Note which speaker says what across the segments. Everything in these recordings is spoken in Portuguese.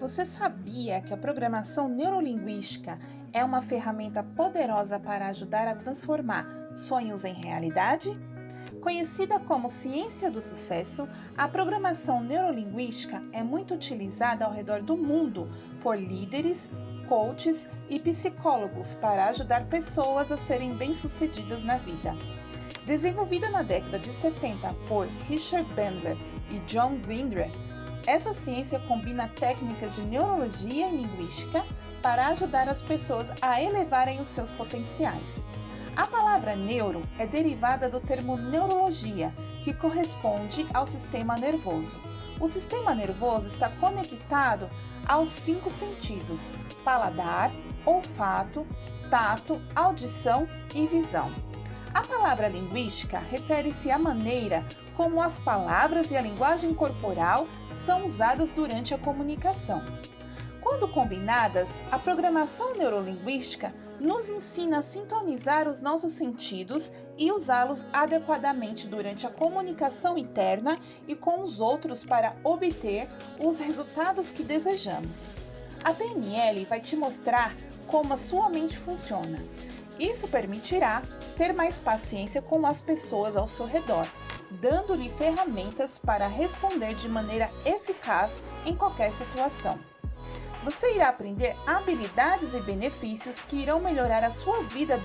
Speaker 1: Você sabia que a programação neurolinguística é uma ferramenta poderosa para ajudar a transformar sonhos em realidade? Conhecida como ciência do sucesso, a programação neurolinguística é muito utilizada ao redor do mundo por líderes, coaches e psicólogos para ajudar pessoas a serem bem-sucedidas na vida. Desenvolvida na década de 70 por Richard Bandler e John Grinder, essa ciência combina técnicas de neurologia e linguística para ajudar as pessoas a elevarem os seus potenciais. A palavra neuro é derivada do termo neurologia, que corresponde ao sistema nervoso. O sistema nervoso está conectado aos cinco sentidos: paladar, olfato, tato, audição e visão. A palavra linguística refere-se à maneira como as palavras e a linguagem corporal são usadas durante a comunicação. Quando combinadas, a programação neurolinguística nos ensina a sintonizar os nossos sentidos e usá-los adequadamente durante a comunicação interna e com os outros para obter os resultados que desejamos. A PNL vai te mostrar como a sua mente funciona. Isso permitirá ter mais paciência com as pessoas ao seu redor, dando-lhe ferramentas para responder de maneira eficaz em qualquer situação. Você irá aprender habilidades e benefícios que irão melhorar a sua vida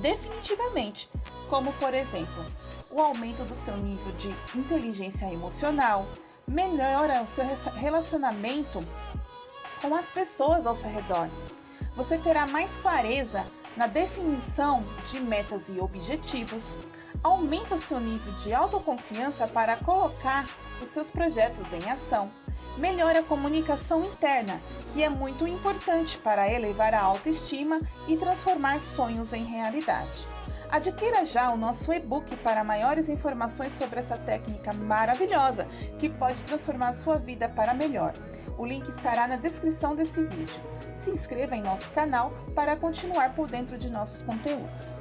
Speaker 1: definitivamente, como por exemplo, o aumento do seu nível de inteligência emocional, melhora o seu relacionamento com as pessoas ao seu redor. Você terá mais clareza na definição de metas e objetivos, aumenta seu nível de autoconfiança para colocar os seus projetos em ação, melhora a comunicação interna, que é muito importante para elevar a autoestima e transformar sonhos em realidade. Adquira já o nosso e-book para maiores informações sobre essa técnica maravilhosa que pode transformar sua vida para melhor. O link estará na descrição desse vídeo. Se inscreva em nosso canal para continuar por dentro de nossos conteúdos.